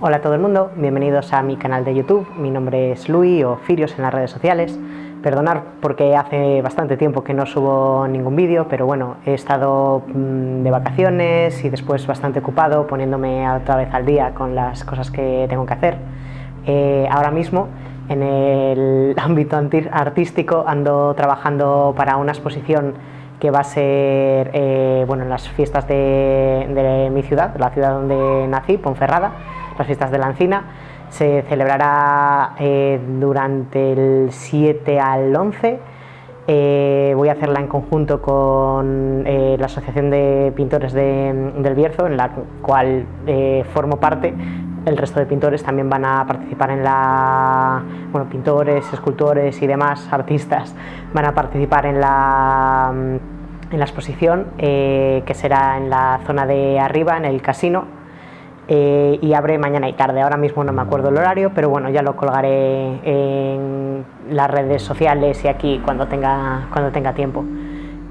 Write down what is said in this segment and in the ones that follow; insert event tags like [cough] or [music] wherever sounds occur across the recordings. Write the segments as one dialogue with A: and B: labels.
A: Hola a todo el mundo, bienvenidos a mi canal de YouTube, mi nombre es Luis o Firios en las redes sociales. Perdonar porque hace bastante tiempo que no subo ningún vídeo, pero bueno, he estado mm, de vacaciones y después bastante ocupado poniéndome otra vez al día con las cosas que tengo que hacer. Eh, ahora mismo en el [laughs] ámbito artístico ando trabajando para una exposición que va a ser eh, bueno, en las fiestas de, mi ciudad, la ciudad donde nací, Ponferrada, las fiestas de la Encina. Se celebrará eh, durante el 7 al 11. Eh, voy a hacerla en conjunto con la Asociación de Pintores del Bierzo, en la cual formo parte, el resto de pintores también van a participar en la... bueno, pintores, escultores y demás artistas van a participar en la, en la exposición eh, que será en la zona de arriba, en el casino eh, y abre mañana y tarde, ahora mismo no me acuerdo el horario, pero bueno, ya lo colgaré en las redes sociales y aquí cuando tenga, cuando tenga tiempo.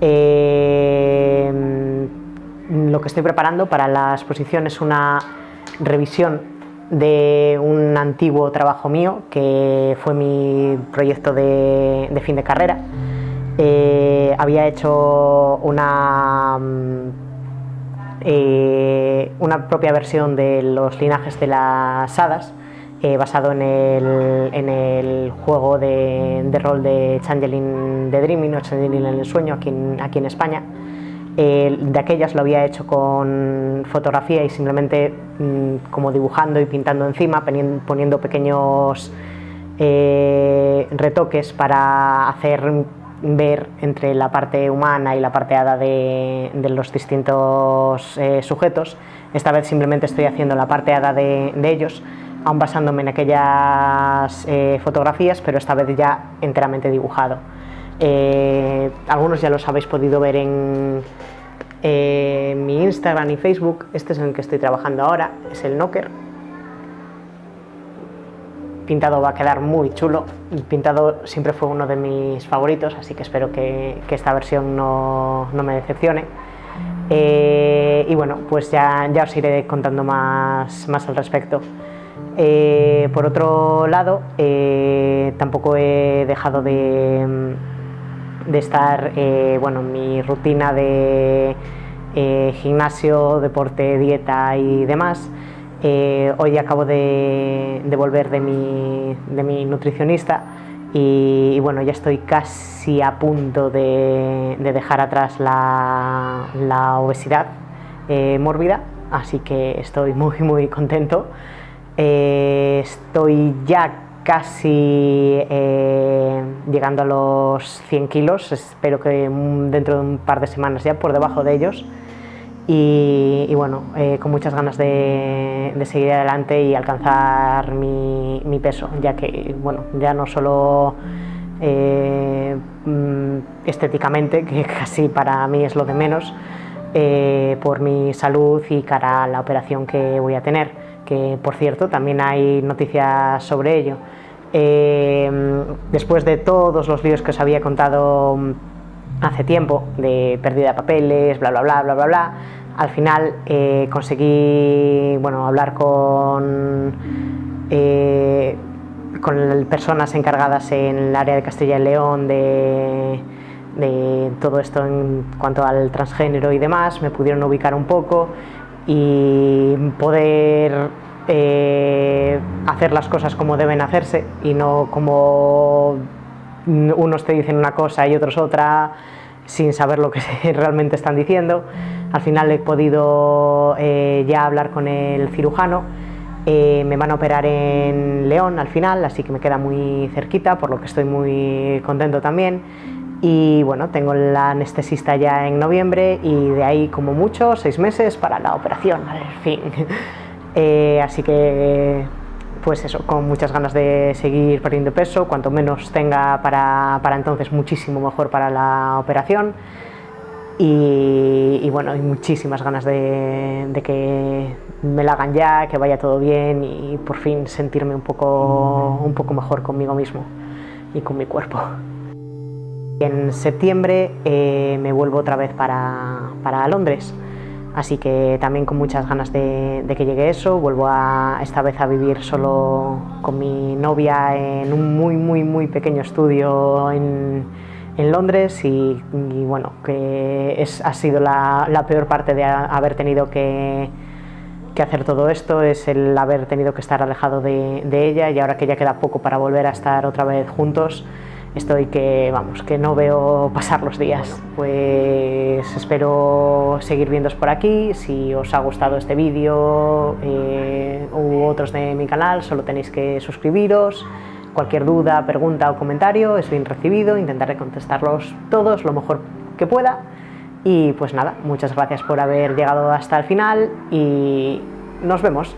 A: Eh, lo que estoy preparando para la exposición es una revisión de un antiguo trabajo mío que fue mi proyecto de, fin de carrera. Eh, había hecho una, mm, eh, una propia versión de los linajes de las hadas eh, basado en el, en el juego de, rol de Changeling de Dreaming o Changeling en el sueño aquí aquí en España de aquellas lo había hecho con fotografía y simplemente mm, como dibujando y pintando encima, poniendo pequeños eh, retoques para hacer ver entre la parte humana y la parte hada de, los distintos eh, sujetos. Esta vez simplemente estoy haciendo la parte hada de, ellos, aún basándome en aquellas eh, fotografías, pero esta vez ya enteramente dibujado. Algunos ya los habéis podido ver en mi Instagram y Facebook. Este es en el que estoy trabajando ahora, es el Knocker. Pintado va a quedar muy chulo. Pintado siempre fue uno de mis favoritos, así que espero que, esta versión no, me decepcione. Eh, y bueno, pues ya, ya os iré contando más, más al respecto. Eh, por otro lado, tampoco he dejado de, de estar eh, bueno, en mi rutina de eh, gimnasio, deporte, dieta y demás. Eh, hoy acabo de, volver de mi, de mi nutricionista y, bueno, ya estoy casi a punto de, dejar atrás la, la obesidad mórbida, así que estoy muy muy contento. estoy ya casi eh, llegando a los 100 kilos, espero que dentro de un par de semanas ya por debajo de ellos. Y, bueno, eh, con muchas ganas de, seguir adelante y alcanzar mi, peso, ya que bueno, ya no solo eh, mm, estéticamente, [laughs] que casi para mí es lo de menos, por mi salud y cara a la operación que voy a tener, que por cierto también hay noticias sobre ello. Eh, después de todos los líos que os había contado hace tiempo, de pérdida de papeles, bla, bla, bla, bla, bla, bla, al final eh, conseguí bueno, hablar con, eh, con personas encargadas en el área de Castilla y León de, de todo esto en cuanto al transgénero y demás, me pudieron ubicar un poco y poder eh, hacer las cosas como deben hacerse y no como unos te dicen una cosa y otros otra sin saber lo que [laughs] realmente están diciendo. Al final he podido eh, ya hablar con el cirujano, eh, me van a operar en León al final, así que me queda muy cerquita, por lo que estoy muy contento también. Y bueno, tengo la anestesista ya en noviembre y de ahí como mucho, seis meses para la operación, al fin. [laughs] Eh, así que, pues eso, con muchas ganas de seguir perdiendo peso, cuanto menos tenga para, entonces, muchísimo mejor para la operación. Y, bueno, hay muchísimas ganas de, que me la hagan ya, que vaya todo bien y por fin sentirme un poco, un poco mejor conmigo mismo y con mi cuerpo. En septiembre eh, me vuelvo otra vez para, para Londres. Así que también con muchas ganas de, que llegue eso, vuelvo a, esta vez a vivir solo con mi novia en un muy, muy, muy pequeño estudio en, en Londres. Y, bueno, que es, ha sido la, peor parte de haber tenido que, que, hacer todo esto, es el haber tenido que estar alejado de, de ella. Y ahora que ya queda poco para volver a estar otra vez juntos, estoy que, vamos, que no veo pasar los días. Pues espero seguir viéndoos por aquí, si os ha gustado este vídeo eh, u otros de mi canal, solo tenéis que suscribiros. Cualquier duda, pregunta o comentario es bien recibido, intentaré contestarlos todos lo mejor que pueda. Y pues nada, muchas gracias por haber llegado hasta el final y nos vemos.